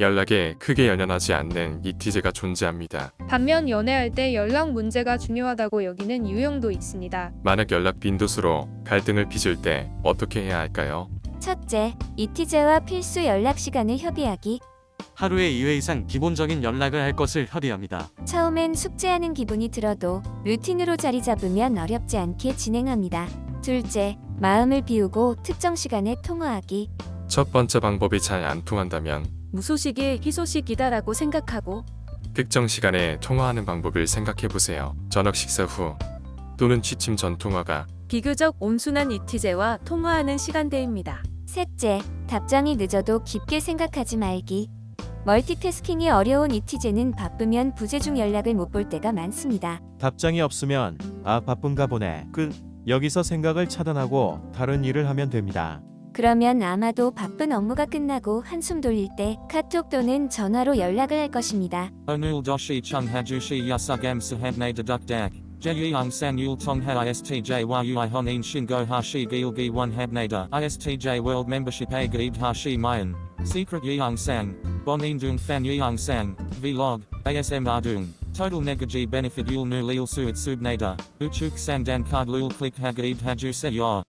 연락에 크게 연연하지 않는 이티제가 존재합니다. 반면 연애할 때 연락 문제가 중요하다고 여기는 유형도 있습니다. 만약 연락 빈도수로 갈등을 빚을 때 어떻게 해야 할까요? 첫째, 이티제와 필수 연락 시간을 협의하기. 하루에 2회 이상 기본적인 연락을 할 것을 협의합니다. 처음엔 숙제하는 기분이 들어도 루틴으로 자리 잡으면 어렵지 않게 진행합니다. 둘째, 마음을 비우고 특정 시간에 통화하기. 첫 번째 방법이 잘 안 통한다면 무소식이 희소식이다라고 생각하고 특정 시간에 통화하는 방법을 생각해 보세요. 저녁 식사 후 또는 취침 전 통화가 비교적 온순한 이티제와 통화하는 시간대입니다. 셋째, 답장이 늦어도 깊게 생각하지 말기. 멀티태스킹이 어려운 이티제는 바쁘면 부재중 연락을 못 볼 때가 많습니다. 답장이 없으면 아 바쁜가 보네. 끝. 여기서 생각을 차단하고 다른 일을 하면 됩니다. 그러면 아마도 바쁜 업무가 끝나고 한숨 돌릴 때 카톡 또는 전화로 연락을 할 것입니다. Doshi chung hajushi yasugam sahabne deduk dak. Jeyang san yul tong ha istj mayan. Secret yeong sang. Bonin dung fan yeong sang. Vlog. ASM ardung. Total negaji benefit yul nu lil suit subnada. Uchuk sandan card lul click hagaib haju se yor.